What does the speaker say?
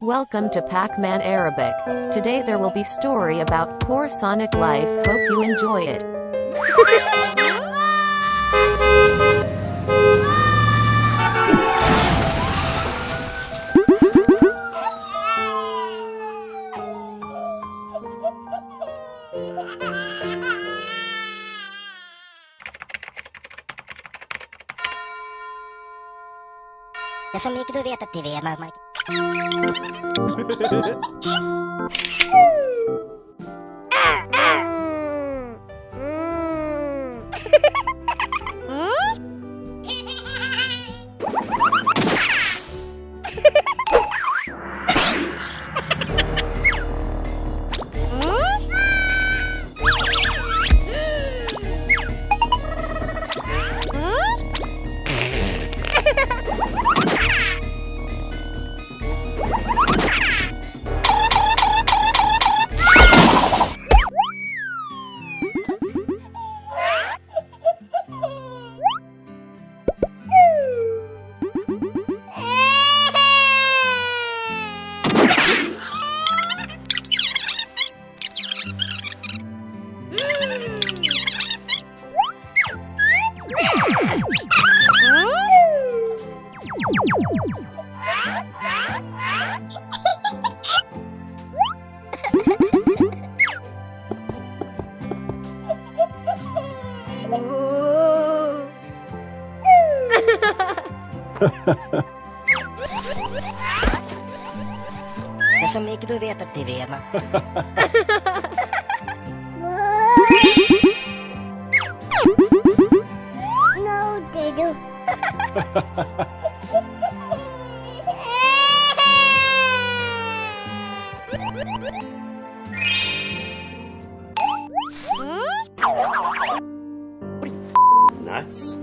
Welcome to Pac-Man Arabic. Today there will be story about poor Sonic life. Hope you enjoy it. som mycket du vet att det är mamma. Det är så mycket du vet att det är Vena. No, Didu. Nuts.